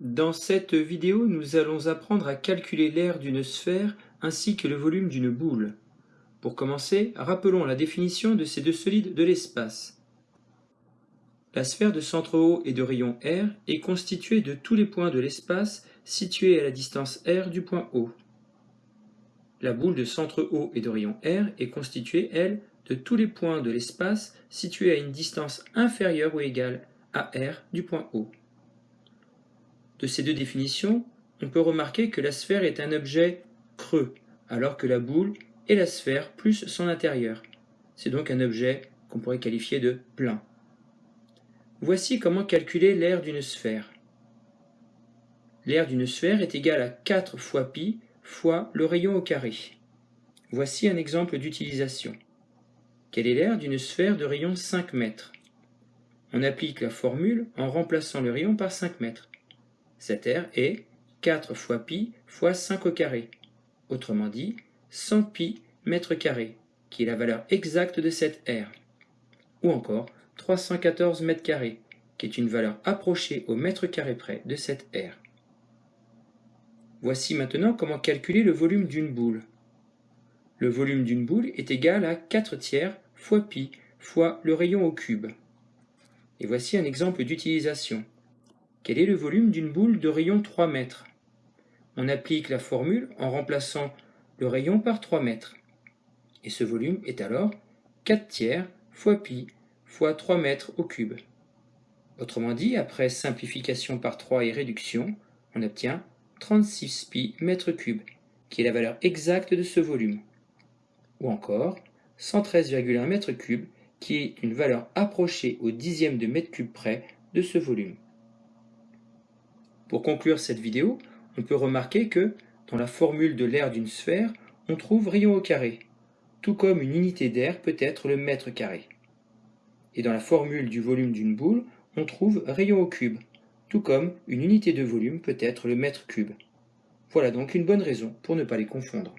Dans cette vidéo, nous allons apprendre à calculer l'aire d'une sphère ainsi que le volume d'une boule. Pour commencer, rappelons la définition de ces deux solides de l'espace. La sphère de centre O et de rayon R est constituée de tous les points de l'espace situés à la distance R du point O. La boule de centre O et de rayon R est constituée, elle, de tous les points de l'espace situés à une distance inférieure ou égale à R du point O. De ces deux définitions, on peut remarquer que la sphère est un objet creux, alors que la boule est la sphère plus son intérieur. C'est donc un objet qu'on pourrait qualifier de plein. Voici comment calculer l'aire d'une sphère. L'aire d'une sphère est égale à 4 fois pi fois le rayon au carré. Voici un exemple d'utilisation. Quelle est l'aire d'une sphère de rayon 5 mètres? On applique la formule en remplaçant le rayon par 5 mètres. Cette aire est 4 fois pi fois 5 au carré, autrement dit 100 pi mètres carrés, qui est la valeur exacte de cette aire. Ou encore 314 mètres carrés, qui est une valeur approchée au mètre carré près de cette aire. Voici maintenant comment calculer le volume d'une boule. Le volume d'une boule est égal à 4 tiers fois pi fois le rayon au cube. Et voici un exemple d'utilisation. Quel est le volume d'une boule de rayon 3 mètres? On applique la formule en remplaçant le rayon par 3 mètres. Et ce volume est alors 4 tiers fois pi fois 3 mètres au cube. Autrement dit, après simplification par 3 et réduction, on obtient 36 pi mètres cubes, qui est la valeur exacte de ce volume. Ou encore 113,1 mètres cubes, qui est une valeur approchée au dixième de mètre cube près de ce volume. Pour conclure cette vidéo, on peut remarquer que, dans la formule de l'aire d'une sphère, on trouve rayon au carré, tout comme une unité d'air peut être le mètre carré. Et dans la formule du volume d'une boule, on trouve rayon au cube, tout comme une unité de volume peut être le mètre cube. Voilà donc une bonne raison pour ne pas les confondre.